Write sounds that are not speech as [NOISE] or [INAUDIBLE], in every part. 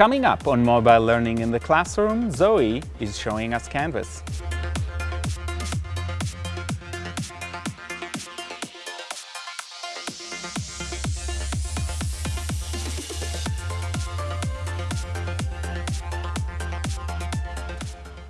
Coming up on Mobile Learning in the Classroom, Zoe is showing us Canvas.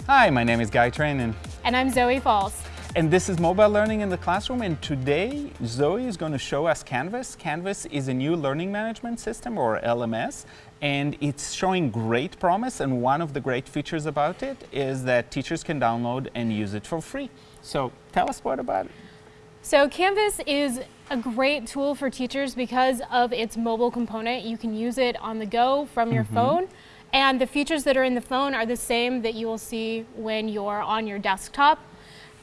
Hi, my name is Guy Trainin. And I'm Zoe Falls. And this is Mobile Learning in the Classroom and today Zoe is going to show us Canvas. Canvas is a new learning management system or LMS and it's showing great promise and one of the great features about it is that teachers can download and use it for free. So tell us what about it. So Canvas is a great tool for teachers because of its mobile component. You can use it on the go from your mm -hmm. phone and the features that are in the phone are the same that you will see when you're on your desktop.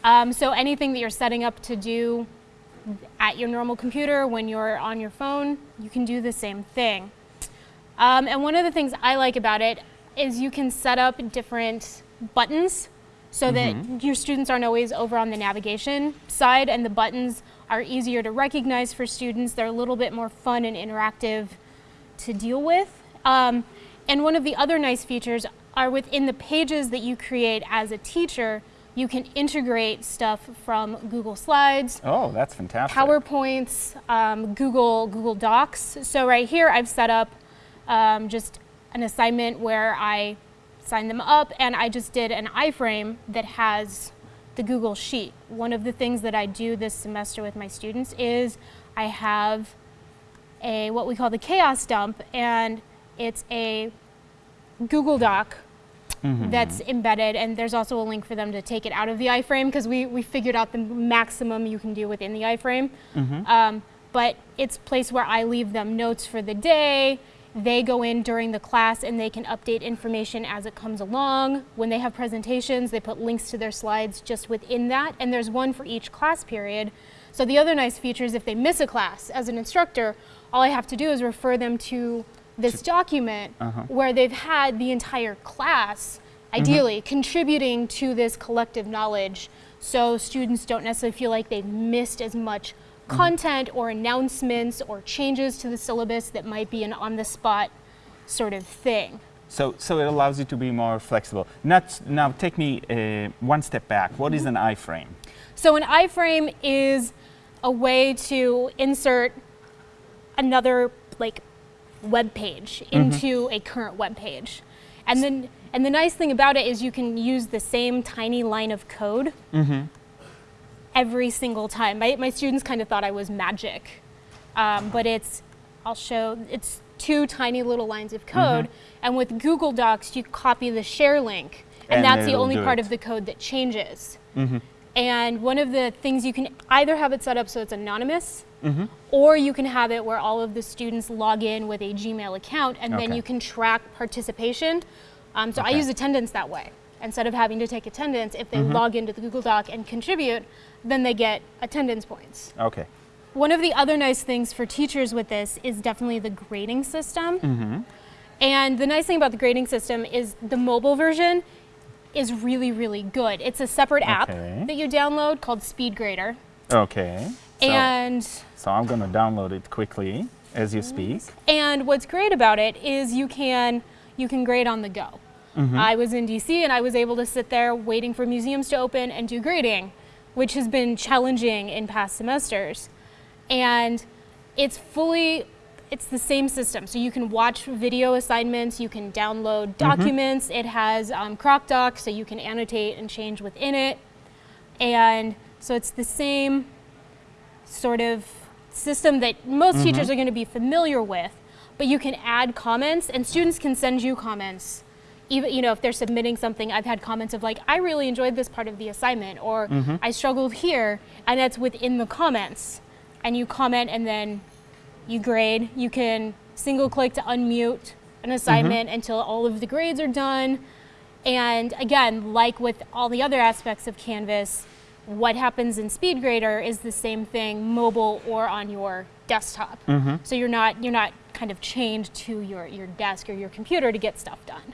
Um, so anything that you're setting up to do at your normal computer when you're on your phone, you can do the same thing. Um, and one of the things I like about it is you can set up different buttons so mm -hmm. that mm-hmm. your students aren't always over on the navigation side and the buttons are easier to recognize for students. They're a little bit more fun and interactive to deal with. Um, and one of the other nice features are within the pages that you create as a teacher, you can integrate stuff from Google Slides. Oh, that's fantastic. PowerPoints, um, Google, Google Docs. So right here I've set up um, just an assignment where I sign them up and I just did an iframe that has the Google Sheet. One of the things that I do this semester with my students is I have a what we call the chaos dump and it's a Google Doc mm -hmm. that's embedded, and there's also a link for them to take it out of the iframe because we, we figured out the maximum you can do within the iframe. Mm -hmm. um, but it's a place where I leave them notes for the day. They go in during the class and they can update information as it comes along. When they have presentations, they put links to their slides just within that, and there's one for each class period. So the other nice feature is if they miss a class as an instructor, all I have to do is refer them to this document uh -huh. where they've had the entire class, ideally, mm -hmm. contributing to this collective knowledge so students don't necessarily feel like they've missed as much mm-hmm. content or announcements or changes to the syllabus that might be an on-the-spot sort of thing. So, so it allows you to be more flexible. Not, now take me uh, one step back. What is mm-hmm. an iframe? So an iframe is a way to insert another like web page mm-hmm. into mm -hmm. a current web page. And then and the nice thing about it is you can use the same tiny line of code mm -hmm. every single time. My, my students kind of thought I was magic. Um, but it's, I'll show, it's two tiny little lines of code. Mm -hmm. And with Google Docs, you copy the share link. And, and that's the only part it. of the code that changes. Mm-hmm. And one of the things you can either have it set up so it's anonymous, mm -hmm. or you can have it where all of the students log in with a Gmail account and okay. then you can track participation. Um, so okay. I use attendance that way. Instead of having to take attendance, if they mm -hmm. log into the Google Doc and contribute, then they get attendance points. Okay. One of the other nice things for teachers with this is definitely the grading system. Mm -hmm. And the nice thing about the grading system is the mobile version is really, really good. It's a separate okay. app that you download called SpeedGrader. Okay. So, and so I'm going to download it quickly as you speak. And what's great about it is you can you can grade on the go. Mm -hmm. I was in DC and I was able to sit there waiting for museums to open and do grading, which has been challenging in past semesters. And it's fully it's the same system. So you can watch video assignments, you can download mm-hmm. documents. Mm -hmm. It has um, CrocDoc, so you can annotate and change within it. And so it's the same sort of system that most mm -hmm. teachers are going to be familiar with, but you can add comments and students can send you comments. Even, you know, if they're submitting something, I've had comments of like, I really enjoyed this part of the assignment, or mm -hmm. I struggled here, and that's within the comments. And you comment and then you grade. You can single click to unmute an assignment mm -hmm. until all of the grades are done. And again, like with all the other aspects of Canvas, what happens in SpeedGrader is the same thing mobile or on your desktop. Mm -hmm. So you're not, you're not kind of chained to your, your desk or your computer to get stuff done.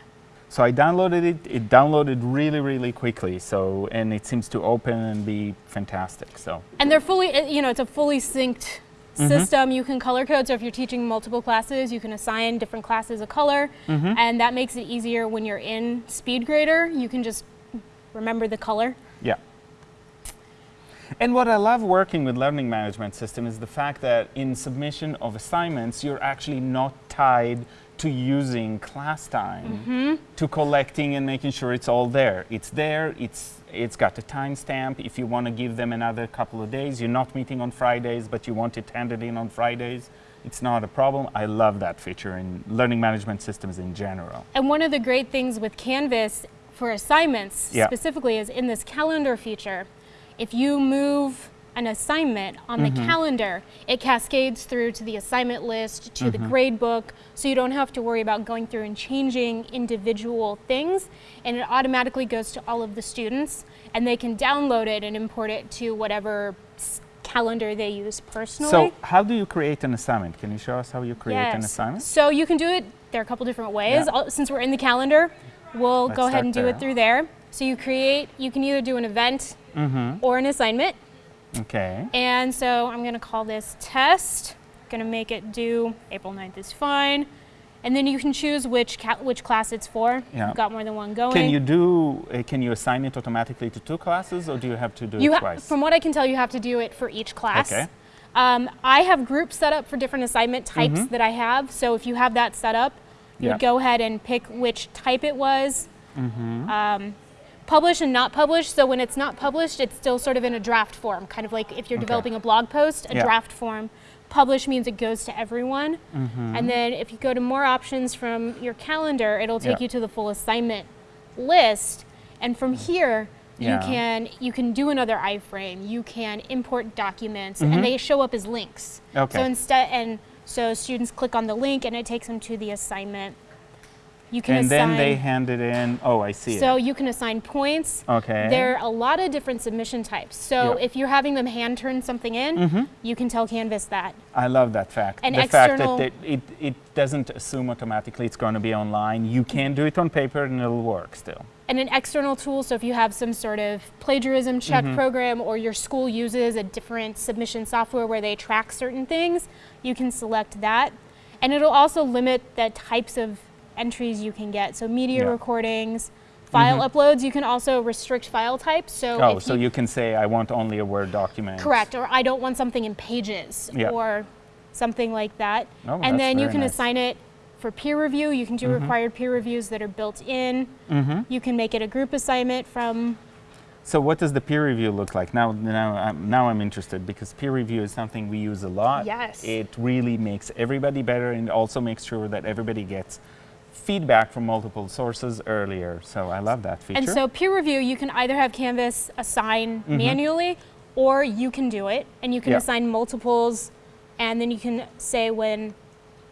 So I downloaded it, it downloaded really, really quickly. So, and it seems to open and be fantastic, so. And they're fully, you know, it's a fully synced system. You can color code. So if you're teaching multiple classes, you can assign different classes a color, and that makes it easier when you're in SpeedGrader. You can just remember the color. And what I love working with learning management system is the fact that in submission of assignments, you're actually not tied to using class time mm-hmm. to collecting and making sure it's all there. It's there, it's, it's got a timestamp. If you want to give them another couple of days, you're not meeting on Fridays, but you want it handed in on Fridays, it's not a problem. I love that feature in learning management systems in general. And one of the great things with Canvas for assignments Yeah. specifically is in this calendar feature. If you move an assignment on the mm-hmm. calendar, it cascades through to the assignment list, to the mm-hmm. grade book, so you don't have to worry about going through and changing individual things. And it automatically goes to all of the students, and they can download it and import it to whatever calendar they use personally. So how do you create an assignment? Can you show us how you create an Yes. assignment? So you can do it, there are a couple different ways. Yeah. Since we're in the calendar, we'll Let's go ahead and do there. it through there. So you create, you can either do an event Mm-hmm. or an assignment. Okay. And so I'm going to call this test. Going to make it due April 9th is fine. And then you can choose which which class it's for. Yeah. You've got more than one going. Can you do? Uh, can you assign it automatically to two classes, or do you have to do You it twice? from what I can tell, you have to do it for each class. Okay. Um, I have groups set up for different assignment types that I have. So if you have that set up, you. Yeah. would go ahead and pick which type it was. Mm-hmm. Um, publish and not publish. So when it's not published, it's still sort of in a draft form, kind of like if you're Okay. developing a blog post, a Yeah. draft form. Publish means it goes to everyone. Mm-hmm. And then if you go to more options from your calendar, it'll take Yeah. you to the full assignment list. And from here, Yeah. you can you can do another iframe. You can import documents, Mhm. and they show up as links. Okay. So instead, and so students click on the link, and it takes them to the assignment. You can and assign. then they hand it in. Oh, I see so it. you can assign points. Okay. There are a lot of different submission types. So Yeah. if you're having them hand turn something in, Mhm. you can tell Canvas that. I love that fact. And the fact that it, it, it doesn't assume automatically it's going to be online. You can do it on paper and it'll work still. and an external tool. So if you have some sort of plagiarism check Mm-hmm. program or your school uses a different submission software where they track certain things, you can select that. And it'll also limit the types of entries you can get. So media Yeah. recordings, mm-hmm. file uploads, you can also restrict file types. So oh, so you can say I want only a Word document. correct or I don't want something in pages Yeah. or something like that. Oh, and then you can nice. assign it for peer review. You can do mm-hmm. required peer reviews that are built in. Mm-hmm. You can make it a group assignment from So what does the peer review look like? Now, now, I'm, now I'm interested because peer review is something we use a lot. Yes. It really makes everybody better and also makes sure that everybody gets feedback from multiple sources earlier. So I love that feature. And so peer review, you can either have Canvas assign manually or you can do it and you can assign multiples and then you can say when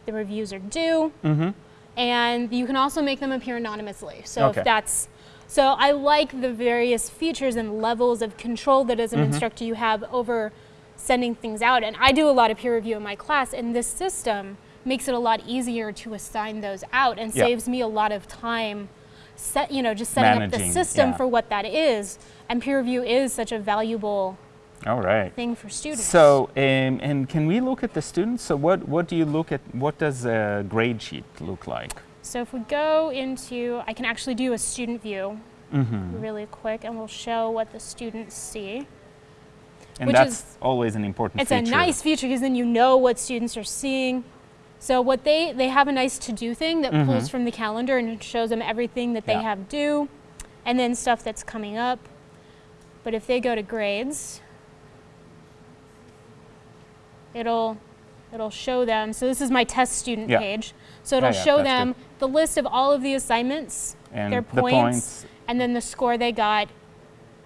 the reviews are due mm-hmm. and you can also make them appear anonymously. So Okay. if that's so I like the various features and levels of control that as an Mm-hmm. instructor you have over sending things out. And I do a lot of peer review in my class and this system makes it a lot easier to assign those out and Yeah. saves me a lot of time set you know just setting up the system yeah. for what that is. And peer review is such a valuable All right. thing for students. So, um, and can we look at the students? So, what, what do you look at? What does a grade sheet look like? So if we go into, I can actually do a student view Mm-hmm. really quick and we'll show what the students see. And that's is- always an important It's feature. a nice feature because then you know what students are seeing. So what they, they have a nice to-do thing that mm-hmm. pulls from the calendar and shows them everything that they. Yeah. have due and then stuff that's coming up. But if they go to grades, it'll it'll show them. So this is my test student Yeah. page. So it'll Yeah, show them the list of all of the assignments, And their the points, points. and then the score they got.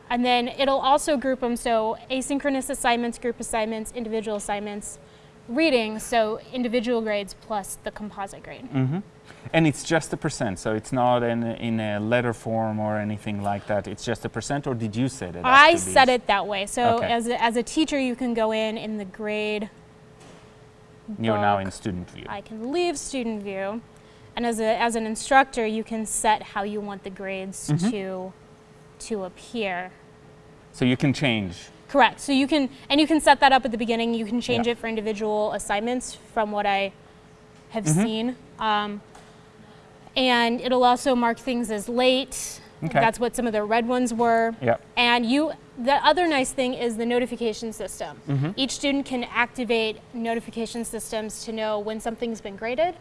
And then it'll also group them so asynchronous assignments, group assignments, individual assignments, reading, so individual grades plus the composite grade. hmm And it's just a percent, so it's not in a, in a letter form or anything like that. It's just a percent, or did you set it? I set it that way. So Okay. as, a, as a teacher, you can go in in the grade. You're now in student view. I can leave student view. And as, a, as an instructor, you can set how you want the grades Mm-hmm. to, to appear. So you can change Correct. So you can, and you can set that up at the beginning. You can change Yeah. it for individual assignments from what I have seen. Um, and it'll also mark things as late. Okay. That's what some of the red ones were. Yep. And you, the other nice thing is the notification system. Mm-hmm. Each student can activate notification systems to know when something's been graded,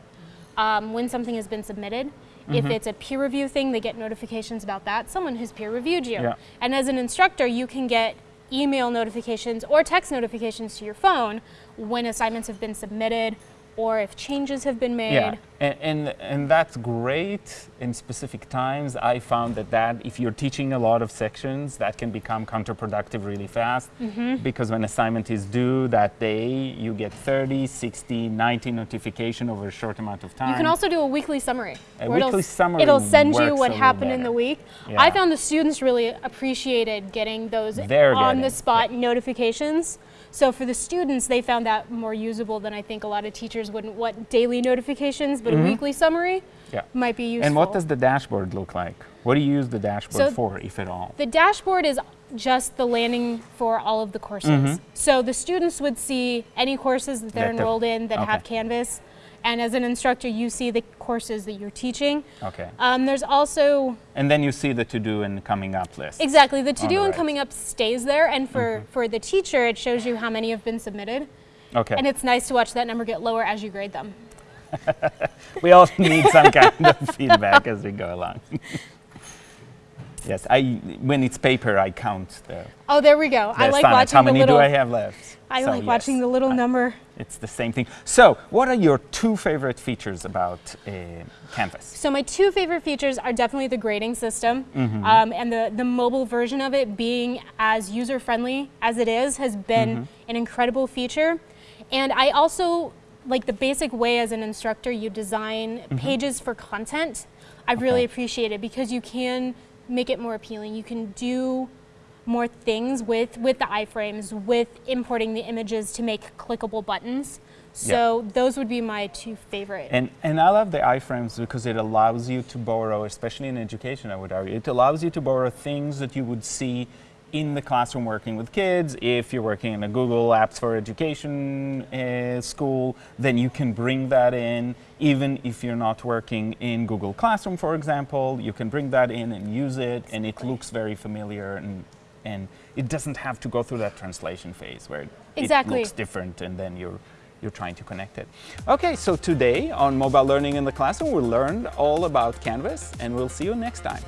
um, when something has been submitted. Mm-hmm. If it's a peer review thing, they get notifications about that. Someone who's peer reviewed you. Yeah. And as an instructor, you can get email notifications or text notifications to your phone when assignments have been submitted or if changes have been made. Yeah, and, and and that's great in specific times. I found that that if you're teaching a lot of sections, that can become counterproductive really fast Mm-hmm. because when assignment is due that day, you get 30, 60, 90 notification over a short amount of time. You can also do a weekly summary. A where it'll weekly summary It'll send you what happened in the week. Yeah. I found the students really appreciated getting those on-the-spot notifications. So for the students, they found that more usable than I think a lot of teachers wouldn't want daily notifications, but a weekly summary Mm-hmm. Yeah. might be useful. And what does the dashboard look like? What do you use the dashboard So- for, if at all? The dashboard is just the landing for all of the courses. Mm-hmm. So the students would see any courses that they're That enrolled in that have. Canvas. And as an instructor, you see the courses that you're teaching. Okay. Um, there's also And then you see the to-do and coming up list. Exactly. The to do All and right. coming up stays there, and for, Mm-hmm. for the teacher, it shows you how many have been submitted. Okay. And it's nice to watch that number get lower as you grade them. [LAUGHS] we all need some kind of [LAUGHS] feedback as we go along. [LAUGHS] yes, I when it's paper, I count the, Oh, there we go. I the like assignments. watching How the many little. do I have left? I So, like watching yes, the little I- number. It's the same thing. So, what are your two favorite features about uh, Canvas? So my two favorite features are definitely the grading system, Mm-hmm. um, and the the mobile version of it being as user friendly as it is has been Mm-hmm. an incredible feature. And I also like the basic way as an instructor you design pages for content. I've really Mm-hmm. Okay. appreciated because you can make it more appealing. You can do more things with with the iframes, with importing the images to make clickable buttons. So those would be my two favorite. And, and I love the iframes because it allows you to borrow, especially in education, I would argue, it allows you to borrow things that you would see in the classroom working with kids. If you're working in a Google Apps for Education uh, school, then you can bring that in. Even if you're not working in Google Classroom, for example, you can bring that in and use it, and it looks very familiar and and it doesn't have to go through that translation phase where it looks different and then you're you're trying to connect it. Okay, so today on Mobile Learning in the Classroom, we learned all about Canvas and we'll see you next time.